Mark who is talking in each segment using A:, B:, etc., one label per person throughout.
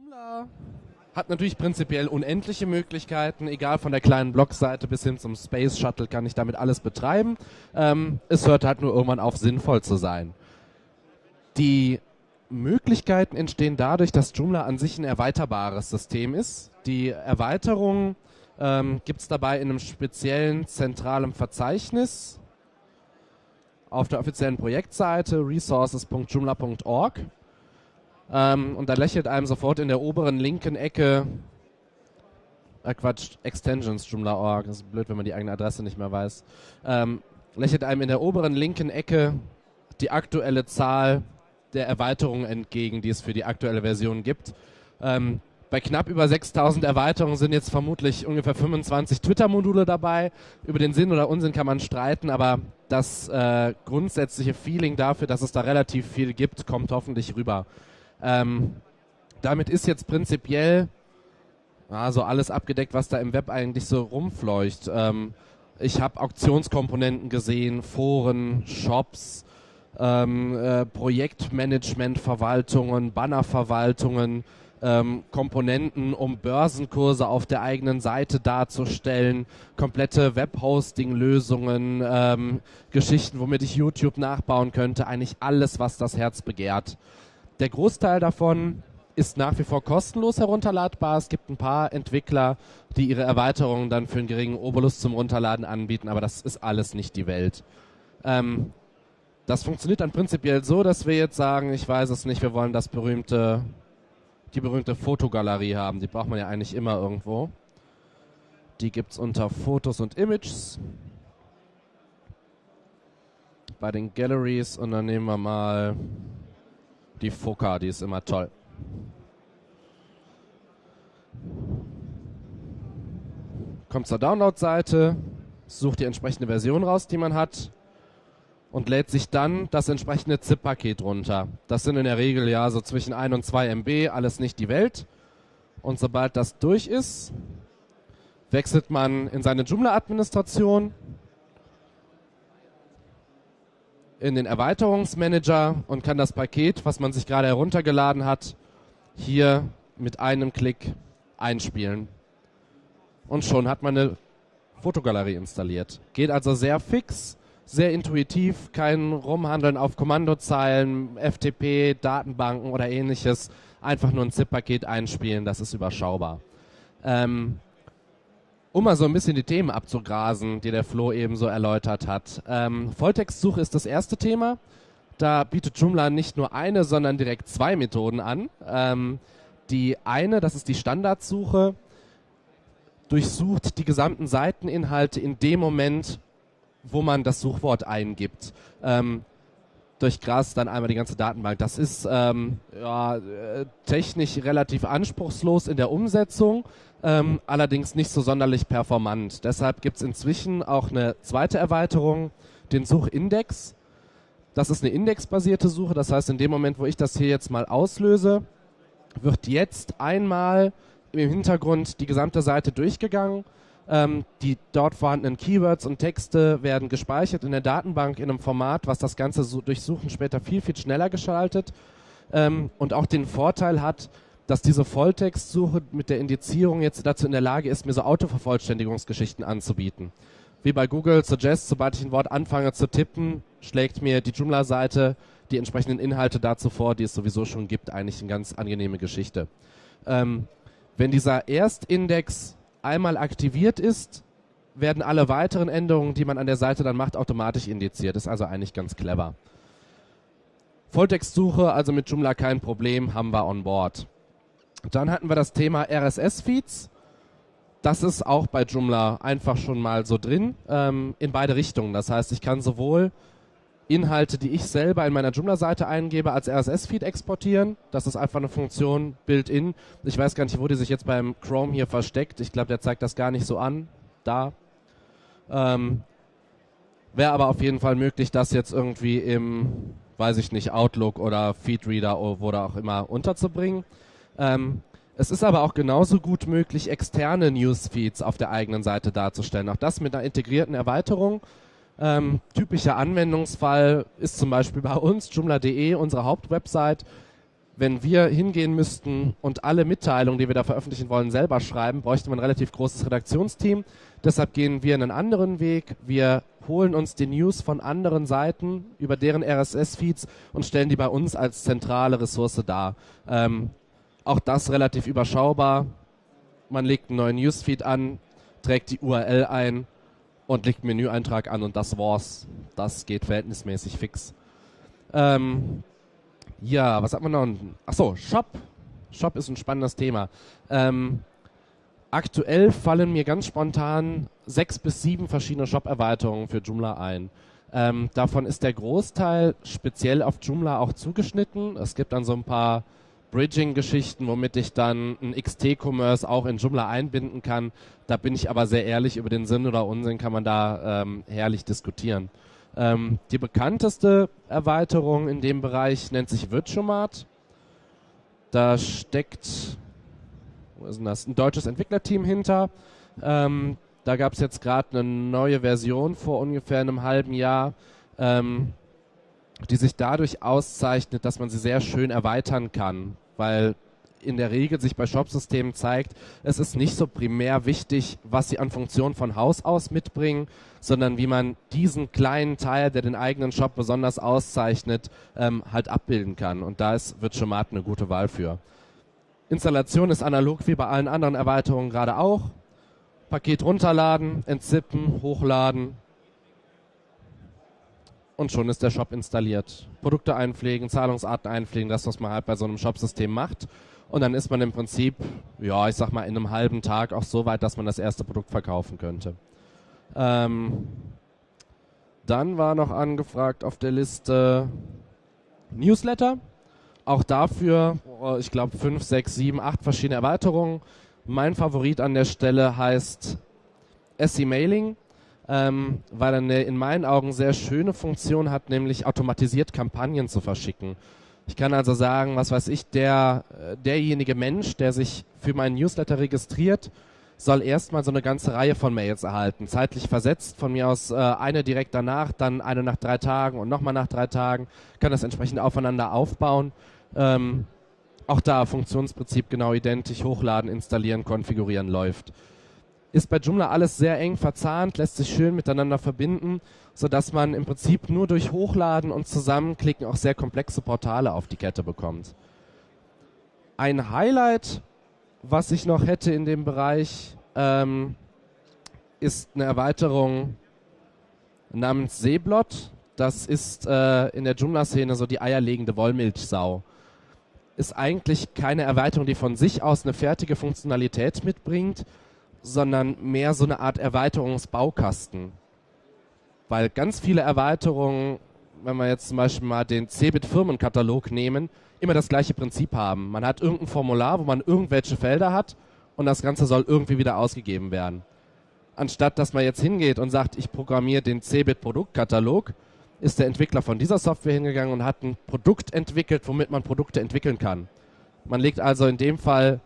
A: Joomla hat natürlich prinzipiell unendliche Möglichkeiten, egal von der kleinen Blogseite bis hin zum Space Shuttle kann ich damit alles betreiben. Ähm, es hört halt nur irgendwann auf, sinnvoll zu sein. Die Möglichkeiten entstehen dadurch, dass Joomla an sich ein erweiterbares System ist. Die Erweiterung ähm, gibt es dabei in einem speziellen zentralen Verzeichnis auf der offiziellen Projektseite resources.joomla.org. Ähm, und da lächelt einem sofort in der oberen linken Ecke, äh Quatsch, Extensions Joomla.org, das ist blöd, wenn man die eigene Adresse nicht mehr weiß, ähm, lächelt einem in der oberen linken Ecke die aktuelle Zahl der Erweiterungen entgegen, die es für die aktuelle Version gibt. Ähm, bei knapp über 6000 Erweiterungen sind jetzt vermutlich ungefähr 25 Twitter-Module dabei. Über den Sinn oder Unsinn kann man streiten, aber das äh, grundsätzliche Feeling dafür, dass es da relativ viel gibt, kommt hoffentlich rüber. Ähm, damit ist jetzt prinzipiell also alles abgedeckt, was da im Web eigentlich so rumfleucht. Ähm, ich habe Auktionskomponenten gesehen, Foren, Shops, ähm, äh, Projektmanagement-Verwaltungen, Bannerverwaltungen, ähm, Komponenten, um Börsenkurse auf der eigenen Seite darzustellen, komplette Webhosting-Lösungen, ähm, Geschichten, womit ich YouTube nachbauen könnte, eigentlich alles, was das Herz begehrt. Der Großteil davon ist nach wie vor kostenlos herunterladbar. Es gibt ein paar Entwickler, die ihre Erweiterungen dann für einen geringen Obolus zum Runterladen anbieten, aber das ist alles nicht die Welt. Ähm, das funktioniert dann prinzipiell so, dass wir jetzt sagen, ich weiß es nicht, wir wollen das berühmte, die berühmte Fotogalerie haben. Die braucht man ja eigentlich immer irgendwo. Die gibt es unter Fotos und Images. Bei den Galleries und dann nehmen wir mal die Foka, die ist immer toll. Kommt zur Download-Seite, sucht die entsprechende Version raus, die man hat und lädt sich dann das entsprechende ZIP-Paket runter. Das sind in der Regel ja so zwischen 1 und 2 MB, alles nicht die Welt. Und sobald das durch ist, wechselt man in seine Joomla-Administration, in den Erweiterungsmanager und kann das Paket, was man sich gerade heruntergeladen hat, hier mit einem Klick einspielen. Und schon hat man eine Fotogalerie installiert. Geht also sehr fix sehr intuitiv, kein Rumhandeln auf Kommandozeilen, FTP, Datenbanken oder ähnliches. Einfach nur ein ZIP-Paket einspielen, das ist überschaubar. Ähm, um mal so ein bisschen die Themen abzugrasen, die der Flo eben so erläutert hat. Ähm, Volltextsuche ist das erste Thema. Da bietet Joomla nicht nur eine, sondern direkt zwei Methoden an. Ähm, die eine, das ist die Standardsuche, durchsucht die gesamten Seiteninhalte in dem Moment, wo man das Suchwort eingibt. Ähm, durchgrast dann einmal die ganze Datenbank. Das ist ähm, ja, äh, technisch relativ anspruchslos in der Umsetzung, ähm, allerdings nicht so sonderlich performant. Deshalb gibt es inzwischen auch eine zweite Erweiterung, den Suchindex. Das ist eine indexbasierte Suche, das heißt, in dem Moment, wo ich das hier jetzt mal auslöse, wird jetzt einmal im Hintergrund die gesamte Seite durchgegangen ähm, die dort vorhandenen Keywords und Texte werden gespeichert in der Datenbank in einem Format, was das Ganze so Durchsuchen später viel, viel schneller geschaltet ähm, und auch den Vorteil hat, dass diese Volltextsuche mit der Indizierung jetzt dazu in der Lage ist, mir so Autovervollständigungsgeschichten anzubieten. Wie bei Google Suggest, sobald ich ein Wort anfange zu tippen, schlägt mir die Joomla-Seite die entsprechenden Inhalte dazu vor, die es sowieso schon gibt. Eigentlich eine ganz angenehme Geschichte. Ähm, wenn dieser Erstindex einmal aktiviert ist, werden alle weiteren Änderungen, die man an der Seite dann macht, automatisch indiziert. Ist also eigentlich ganz clever. Volltextsuche, also mit Joomla kein Problem, haben wir on board. Dann hatten wir das Thema RSS-Feeds. Das ist auch bei Joomla einfach schon mal so drin, ähm, in beide Richtungen. Das heißt, ich kann sowohl Inhalte, die ich selber in meiner Joomla-Seite eingebe, als RSS-Feed exportieren. Das ist einfach eine Funktion built-in. Ich weiß gar nicht, wo die sich jetzt beim Chrome hier versteckt. Ich glaube, der zeigt das gar nicht so an. Da. Ähm, Wäre aber auf jeden Fall möglich, das jetzt irgendwie im, weiß ich nicht, Outlook oder Feedreader oder auch immer unterzubringen. Ähm, es ist aber auch genauso gut möglich, externe Newsfeeds auf der eigenen Seite darzustellen. Auch das mit einer integrierten Erweiterung. Ähm, typischer Anwendungsfall ist zum Beispiel bei uns, Joomla.de, unsere Hauptwebsite. wenn wir hingehen müssten und alle Mitteilungen, die wir da veröffentlichen wollen, selber schreiben, bräuchte man ein relativ großes Redaktionsteam. Deshalb gehen wir einen anderen Weg. Wir holen uns die News von anderen Seiten über deren RSS-Feeds und stellen die bei uns als zentrale Ressource dar. Ähm, auch das relativ überschaubar. Man legt einen neuen Newsfeed an, trägt die URL ein und legt Menüeintrag an und das war's. Das geht verhältnismäßig fix. Ähm, ja, was hat man noch? Achso, Shop. Shop ist ein spannendes Thema. Ähm, aktuell fallen mir ganz spontan sechs bis sieben verschiedene Shop-Erweiterungen für Joomla ein. Ähm, davon ist der Großteil speziell auf Joomla auch zugeschnitten. Es gibt dann so ein paar Bridging-Geschichten, womit ich dann ein XT-Commerce auch in Joomla einbinden kann. Da bin ich aber sehr ehrlich, über den Sinn oder Unsinn kann man da ähm, herrlich diskutieren. Ähm, die bekannteste Erweiterung in dem Bereich nennt sich Virtuomat. Da steckt wo ist denn das? ein deutsches Entwicklerteam hinter. Ähm, da gab es jetzt gerade eine neue Version vor ungefähr einem halben Jahr, ähm, die sich dadurch auszeichnet, dass man sie sehr schön erweitern kann, weil in der Regel sich bei Shop-Systemen zeigt, es ist nicht so primär wichtig, was sie an Funktionen von Haus aus mitbringen, sondern wie man diesen kleinen Teil, der den eigenen Shop besonders auszeichnet, ähm, halt abbilden kann. Und da ist Virtuomat eine gute Wahl für. Installation ist analog wie bei allen anderen Erweiterungen gerade auch. Paket runterladen, entzippen, hochladen, und schon ist der Shop installiert. Produkte einpflegen, Zahlungsarten einpflegen, das, was man halt bei so einem Shop-System macht. Und dann ist man im Prinzip, ja, ich sag mal, in einem halben Tag auch so weit, dass man das erste Produkt verkaufen könnte. Ähm, dann war noch angefragt auf der Liste Newsletter. Auch dafür, oh, ich glaube, fünf, sechs, sieben, acht verschiedene Erweiterungen. Mein Favorit an der Stelle heißt SE Mailing, ähm, weil er eine in meinen Augen sehr schöne Funktion hat, nämlich automatisiert Kampagnen zu verschicken. Ich kann also sagen, was weiß ich, der, äh, derjenige Mensch, der sich für meinen Newsletter registriert, soll erstmal so eine ganze Reihe von Mails erhalten, zeitlich versetzt, von mir aus äh, eine direkt danach, dann eine nach drei Tagen und nochmal nach drei Tagen, kann das entsprechend aufeinander aufbauen. Ähm, auch da Funktionsprinzip genau identisch, hochladen, installieren, konfigurieren läuft ist bei Joomla alles sehr eng verzahnt, lässt sich schön miteinander verbinden, sodass man im Prinzip nur durch Hochladen und Zusammenklicken auch sehr komplexe Portale auf die Kette bekommt. Ein Highlight, was ich noch hätte in dem Bereich, ähm, ist eine Erweiterung namens Seeblot. Das ist äh, in der Joomla-Szene so die eierlegende Wollmilchsau. Ist eigentlich keine Erweiterung, die von sich aus eine fertige Funktionalität mitbringt, sondern mehr so eine Art Erweiterungsbaukasten. Weil ganz viele Erweiterungen, wenn wir jetzt zum Beispiel mal den Cebit-Firmenkatalog nehmen, immer das gleiche Prinzip haben. Man hat irgendein Formular, wo man irgendwelche Felder hat und das Ganze soll irgendwie wieder ausgegeben werden. Anstatt dass man jetzt hingeht und sagt, ich programmiere den Cebit-Produktkatalog, ist der Entwickler von dieser Software hingegangen und hat ein Produkt entwickelt, womit man Produkte entwickeln kann. Man legt also in dem Fall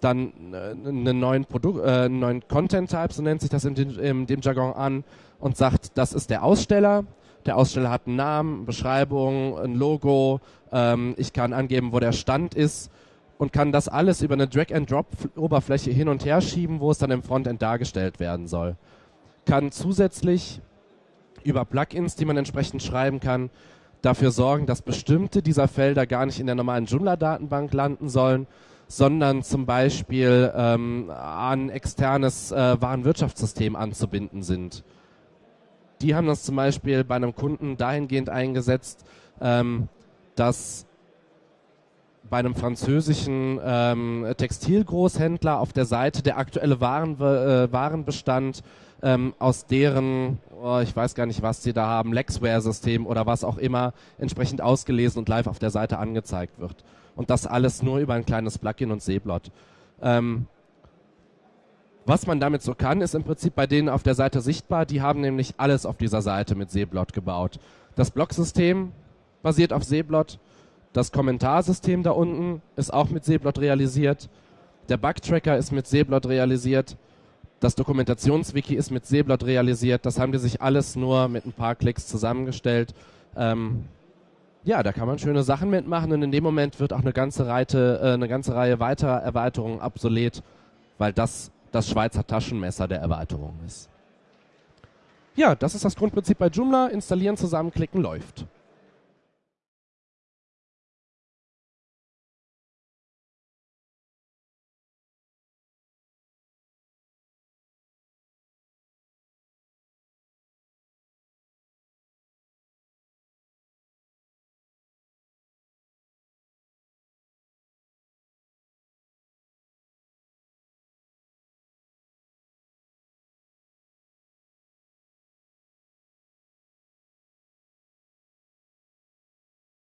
A: dann äh, einen neuen Produkt, äh, einen neuen Content Type, so nennt sich das in, den, in dem Jargon an, und sagt, das ist der Aussteller. Der Aussteller hat einen Namen, Beschreibung, ein Logo. Ähm, ich kann angeben, wo der Stand ist und kann das alles über eine Drag-and-Drop-Oberfläche hin und her schieben, wo es dann im Frontend dargestellt werden soll. Kann zusätzlich über Plugins, die man entsprechend schreiben kann, dafür sorgen, dass bestimmte dieser Felder gar nicht in der normalen Joomla-Datenbank landen sollen, sondern zum Beispiel ähm, an externes äh, Warenwirtschaftssystem anzubinden sind. Die haben das zum Beispiel bei einem Kunden dahingehend eingesetzt, ähm, dass bei einem französischen ähm, Textilgroßhändler auf der Seite der aktuelle Waren, äh, Warenbestand ähm, aus deren, oh, ich weiß gar nicht, was sie da haben, Lexware-System oder was auch immer, entsprechend ausgelesen und live auf der Seite angezeigt wird. Und das alles nur über ein kleines Plugin und Seeblot. Ähm, was man damit so kann, ist im Prinzip bei denen auf der Seite sichtbar. Die haben nämlich alles auf dieser Seite mit Seeblot gebaut. Das Blocksystem basiert auf Seeblot. Das Kommentarsystem da unten ist auch mit Seeblot realisiert. Der Bugtracker ist mit Seeblot realisiert. Das Dokumentationswiki ist mit Seeblot realisiert. Das haben die sich alles nur mit ein paar Klicks zusammengestellt. Ähm, ja, da kann man schöne Sachen mitmachen und in dem Moment wird auch eine ganze, Reite, äh, eine ganze Reihe weiterer Erweiterungen obsolet, weil das das Schweizer Taschenmesser der Erweiterung ist. Ja, das ist das Grundprinzip bei Joomla. Installieren, zusammenklicken, läuft.